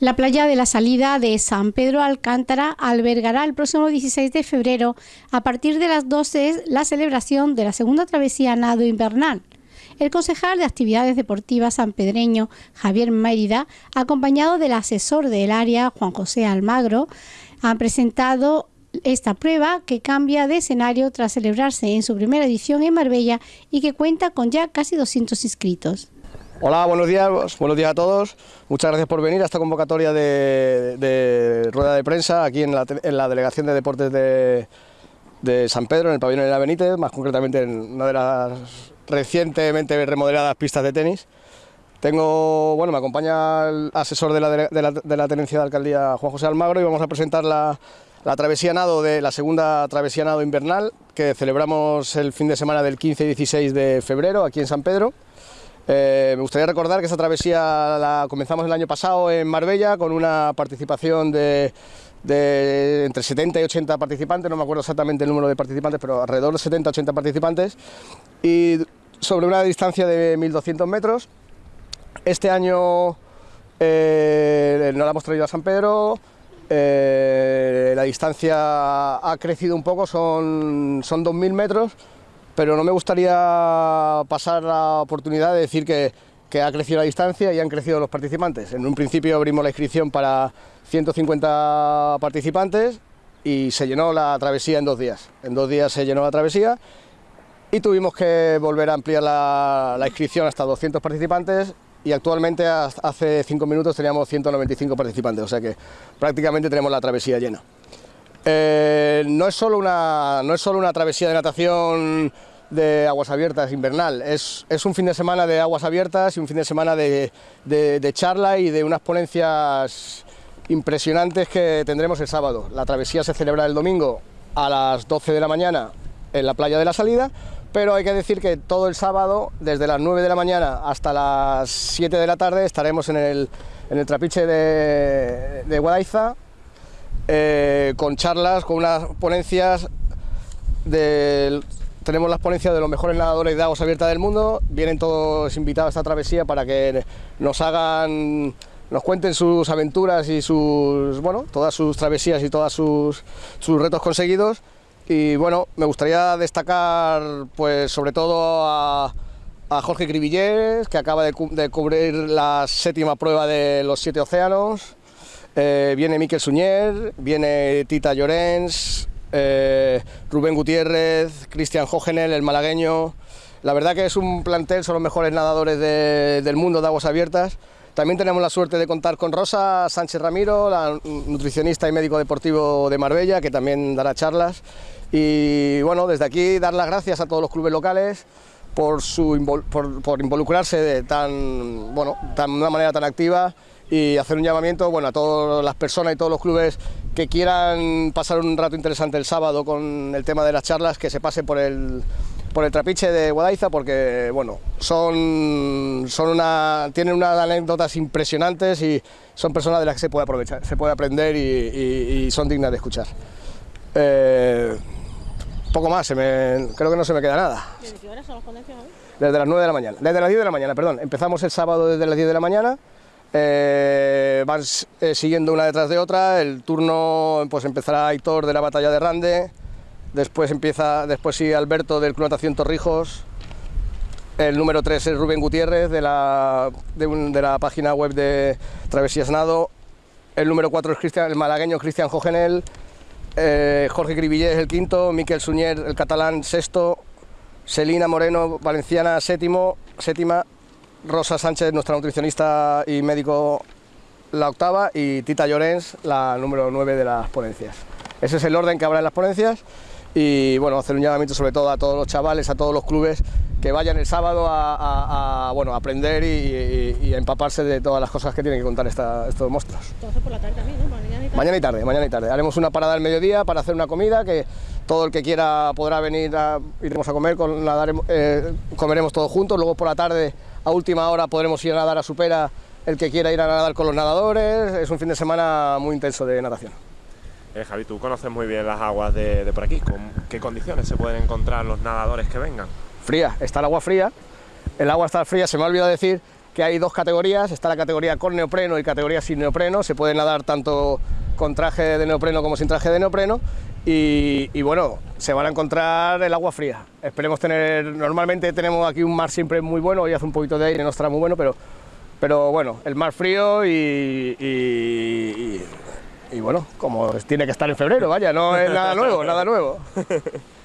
La playa de la salida de San Pedro Alcántara albergará el próximo 16 de febrero, a partir de las 12, la celebración de la segunda travesía nado invernal. El concejal de Actividades Deportivas sanpedreño, Javier Mérida, acompañado del asesor del área, Juan José Almagro, han presentado esta prueba que cambia de escenario tras celebrarse en su primera edición en Marbella y que cuenta con ya casi 200 inscritos. Hola, buenos días, buenos días a todos. Muchas gracias por venir a esta convocatoria de, rueda de prensa aquí en la, Delegación de Deportes de, San Pedro, en el pabellón de la Benítez, más concretamente en una de las recientemente remodeladas pistas de tenis. Tengo, bueno, me acompaña el asesor de la, Tenencia de Alcaldía, Juan José Almagro, y vamos a presentar la, travesía nado de la segunda travesía nado invernal que celebramos el fin de semana del 15 y 16 de febrero aquí en San Pedro. Eh, me gustaría recordar que esta travesía la comenzamos el año pasado en Marbella con una participación de, entre 70 y 80 participantes, no me acuerdo exactamente el número de participantes, pero alrededor de 70 80 participantes, y sobre una distancia de 1.200 metros. Este año eh, no la hemos traído a San Pedro, eh, la distancia ha crecido un poco, son, son 2.000 metros, pero no me gustaría pasar la oportunidad de decir que, ha crecido la distancia y han crecido los participantes. En un principio abrimos la inscripción para 150 participantes y se llenó la travesía en dos días. En dos días se llenó la travesía y tuvimos que volver a ampliar la, inscripción hasta 200 participantes y actualmente hace cinco minutos teníamos 195 participantes, o sea que prácticamente tenemos la travesía llena. Eh, no, es solo una, no es solo una travesía de natación de aguas abiertas invernal, es, un fin de semana de aguas abiertas y un fin de semana de, charla y de unas ponencias impresionantes que tendremos el sábado. La travesía se celebra el domingo a las 12 de la mañana en la playa de la salida, pero hay que decir que todo el sábado, desde las 9 de la mañana hasta las 7 de la tarde, estaremos en el, trapiche de, de Guadaiza, eh, con charlas, con unas ponencias tenemos las ponencias de los mejores nadadores de aguas abiertas del mundo, vienen todos invitados a esta travesía para que nos hagan, nos cuenten sus aventuras y sus, bueno, todas sus travesías y todos sus, retos conseguidos. Y bueno, me gustaría destacar, pues sobre todo a, Jorge Cribillés, que acaba de, de cubrir la séptima prueba de los siete océanos. Eh, viene Miquel Suñer, viene Tita Llorens, eh, Rubén Gutiérrez, Cristian Jógenel, el malagueño. La verdad que es un plantel, son los mejores nadadores del mundo de aguas abiertas. También tenemos la suerte de contar con Rosa Sánchez Ramiro, la nutricionista y médico deportivo de Marbella, que también dará charlas. Y bueno, desde aquí dar las gracias a todos los clubes locales por, su, por, involucrarse de tan, bueno, de una manera tan activa y hacer un llamamiento bueno, a todas las personas y todos los clubes que quieran pasar un rato interesante el sábado con el tema de las charlas, que se pasen por el, por el trapiche de Guadaiza porque bueno, son, son una, tienen unas anécdotas impresionantes y son personas de las que se puede aprovechar, se puede aprender y, son dignas de escuchar. Eh, poco más, creo que no se me queda nada. ¿Desde qué hora son las ponencias hoy? Desde las 9 de la mañana, desde las 10 de la mañana, perdón. Empezamos el sábado desde las 10 de la mañana eh, van eh, siguiendo una detrás de otra, el turno pues empezará Aitor de la batalla de Rande, después empieza, después sigue Alberto del Club Natación Torrijos, el número 3 es Rubén Gutiérrez de la, de, la página web de Travesías Nado, el número 4 es el malagueño Cristian Jogenel, eh, Jorge Grivillés el quinto, Miquel Suñer el catalán sexto, Selina Moreno Valenciana séptimo, séptima, Rosa Sánchez, nuestra nutricionista y médico, la octava, y Tita Llorens, la número 9 de las ponencias. Ese es el orden que habrá en las ponencias y bueno, hacer un llamamiento sobre todo a todos los chavales, a todos los clubes que vayan el sábado a, bueno, aprender y, a empaparse de todas las cosas que tienen que contar estos monstruos. Entonces por la tarde también, ¿no? Mañana y tarde. Mañana y tarde, mañana y tarde. Haremos una parada al mediodía para hacer una comida que todo el que quiera podrá venir, a, iremos a comer, con, eh, comeremos todos juntos, luego por la tarde a última hora podremos ir a nadar a Supera, el que quiera ir a nadar con los nadadores, es un fin de semana muy intenso de natación. Eh, Javi, tú conoces muy bien las aguas de, por aquí, ¿con qué condiciones se pueden encontrar los nadadores que vengan? Fría, está el agua fría, el agua está fría, se me ha olvidado decir que hay dos categorías, está la categoría con neopreno y categoría sin neopreno, se puede nadar tanto con traje de neopreno como sin traje de neopreno y, bueno, se van a encontrar el agua fría. Esperemos tener, normalmente tenemos aquí un mar siempre muy bueno, hoy hace un poquito de aire, no estará muy bueno, pero, pero bueno, el mar frío y, y bueno, como tiene que estar en febrero, vaya, no es nada nuevo, nada nuevo.